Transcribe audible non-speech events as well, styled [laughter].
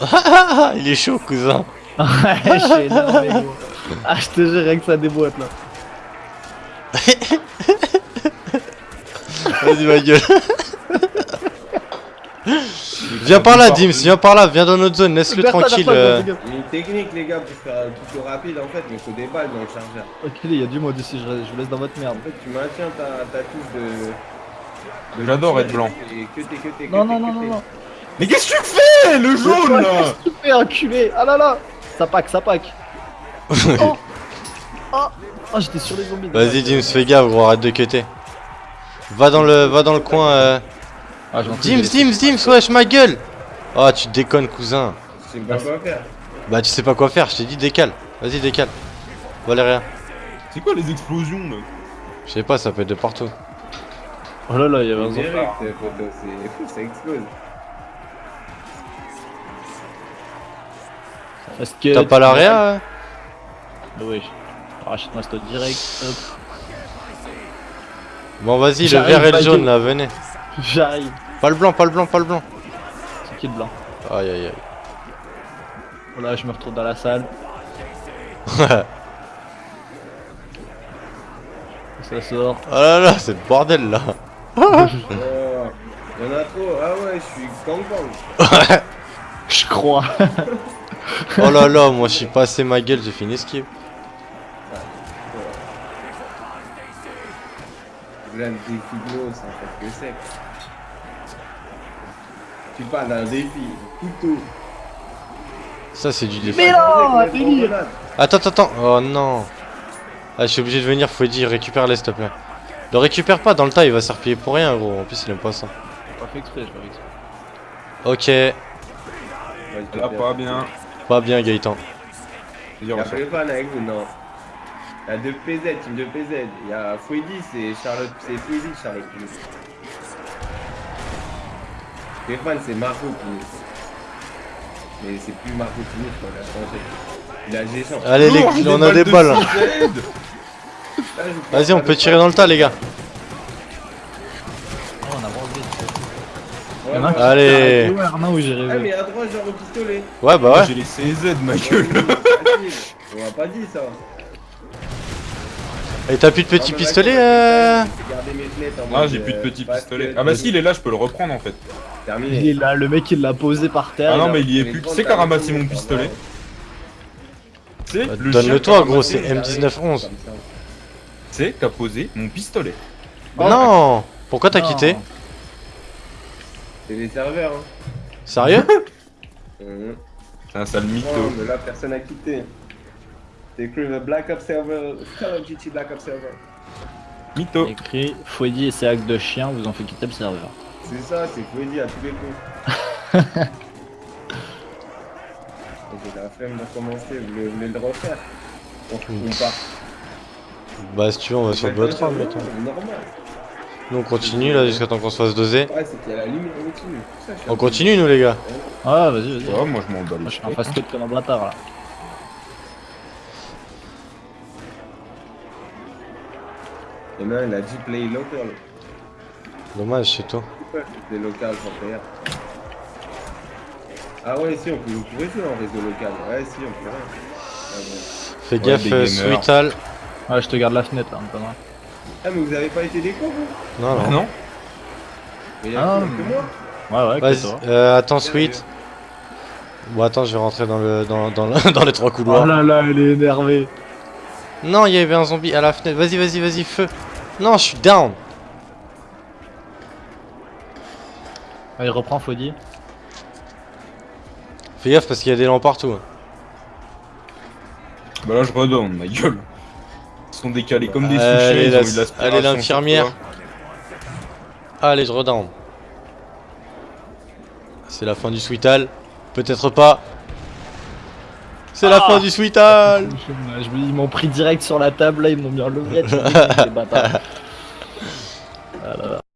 Ah, il est chaud, cousin. Ouais, je suis [laughs] énervé, gros. Ah, je te jure, rien que ça déboîte là. Vas-y, ma gueule. viens par là, Dims, viens par là, viens dans notre zone, laisse-le tranquille. euh. Il y a une technique, les gars, pour faire plus rapide en fait, mais il faut des balles dans le chargeur. Ok, il y a du mode ici, je, je vous laisse dans votre merde. En fait, tu maintiens ta, ta touche de. de J'adore être blanc. Et que t'es, que t'es, que Non, t'es, non, non, non. Mais qu'est-ce que tu fais Le jaune là Qu'est-ce que tu fais, enculé Ah là là Ça pack, ça pack. [laughs] Oh Oh, oh j'étais sur les zombies. Vas-y, Dims, fais gaffe, gros, arrête de cutter. Va dans le, va dans le coin. euh. Ah, Dims, Dims, Dims, wesh, ma gueule. Oh, tu déconnes, cousin. Je sais pas quoi faire. Bah, tu sais pas quoi faire, je t'ai dit décale. Vas-y, décale. Valéria. C'est quoi les explosions là Je sais pas, ça peut être de partout. Oh là là, il y avait un zombie. c'est fou, ça explose. T'as pas l'arrière euh Ah oui. Rachète-moi ce direct. Hop. Bon, vas-y, le J'arrive, vert et le jaune là, venez. J'arrive. Pas le blanc, pas le blanc, pas le blanc. C'est qui le blanc? Aïe aïe aïe. Voilà, je me retrouve dans la salle. [laughs] Ça sort. Oh là là, c'est le bordel là. Oh, [laughs] y'en a trop. Ah ouais, je suis gangbang. [laughs] Je crois. Oh là là, moi je suis passé ma gueule, j'ai fait une esquive. Là, le défi de l'eau, c'est en fait que c'est. Tu parles d'un défi, couteau. Ça c'est du défi. Mais non, délire. Attends, attends, attends. Oh non. Ah, je suis obligé de venir, faut dire, récupère-les s'il te plaît. Le récupère pas dans le tas, il va s'arpiller pour rien gros. En plus, il aime pas ça. Pas fait exprès, j'ai pas fait exprès. Ok, Ouais, je Là pas bien. Pas bien Gaëtan. Il y a avec vous, non. Il y a deux PZ, team de PZ. Il y a Fouedi, c'est Charlotte, c'est Fouedi, Charlotte. Préfan, c'est Marco Plus. Mais c'est plus Marco Plus, quoi, il a changé. Il a Géchant. Allez, les, on a des balles. je Vas-y, on peut tirer dans le tas, les gars. Oh, on a renlevé. A un qui Allez. Ouais, Arnaud, où j'ai Ah, mais à droite, genre au pistolet. Ouais, bah ouais. J'ai les CZ ma gueule. [laughs] On m'a pas dit ça. Et t'as plus de petits Non, mais pistolets euh... Ah j'ai plus de euh, petits pistolets. Ah bah si il est là je peux le reprendre en fait. Terminé. Il est là, le mec il l'a posé par terre. Ah non il a- mais il y est plus. Sais qu'a ramassé mon pistolet C'est Bah, le Donne-le chien toi, qui a gros, ramassé- c'est M1911. Comme ça. C'est qu'a posé mon pistolet. Non Pourquoi t'as Non. quitté? C'est les serveurs. Hein. Sérieux? C'est un sale mytho. Ouais, mais là, personne a quitté. C'est écrit le Black Ops Server, Call of Duty Black Ops Server. Mytho. Écrit Fouedi et ses actes de chien vous ont fait quitter le serveur. C'est ça, c'est Freddy à tous les coups. [laughs] J'ai la flemme de recommencer, vous voulez, vous voulez le refaire? On ou pas Bah si tu veux, on va sur le bot 3 mettons. C'est normal. Nous on continue là jusqu'à temps qu'on se fasse doser. Ouais, a la suis un On continue nous les gars. Ah, vas-y, vas-y. Ouais moi je m'en bats les je suis en food comme un bâtard là. Et non, il a dit play local. Dommage, c'est tout. Pourquoi c'est local sans PR Ah ouais, si, on peut, vous pouvez jouer en réseau local. Ouais, si, on pourrait. Ah, bon. Fais Ouais, gaffe, des euh. Sweetal. Ouais, je te garde la fenêtre là, pas mal. Ah, mais vous avez pas été déco, vous Non, Ah non. non Mais il y a Ah, que moi Ouais, ouais, toi. euh, attends, Sweet. Bon, attends, je vais rentrer dans, le, dans, dans, le- [laughs] dans les trois Oh couloirs. là là, il est énervé. Non, il y avait un zombie à la fenêtre. Vas-y, vas-y, vas-y, feu. Non, je suis down. Allez, reprends Fouedi. Fais gaffe parce qu'il y a des lampes partout. Bah là je redonne ma gueule. Ils sont décalés comme des Allez, souchets, ils la- ont eu de l'aspiration allez, l'infirmière. Allez, je redown. C'est la fin du Sweetal. Peut-être pas. C'est la Ah. fin du Sweetal. Je- Ils m'ont pris direct sur la table là, ils m'ont mis en levrette. les bâtards. [laughs]